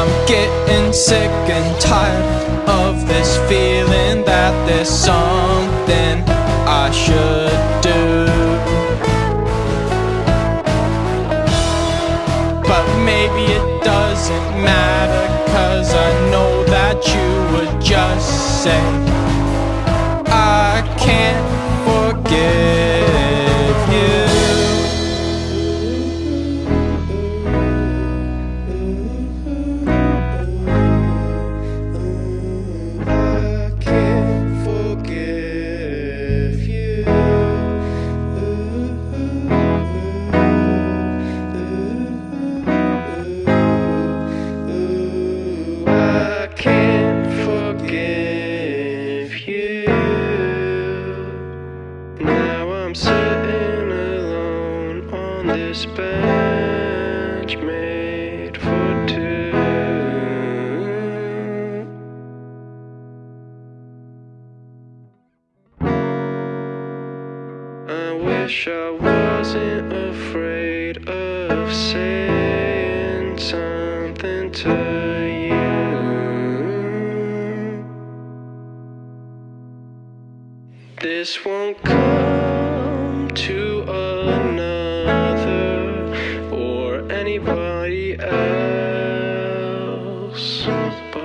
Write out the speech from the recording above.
I'm getting sick and tired of this feeling that there's something I should do. But maybe it doesn't matter, cause I know that you would just say, I can't this bench made for two. I wish I wasn't afraid of saying something to you. This won't come shoes.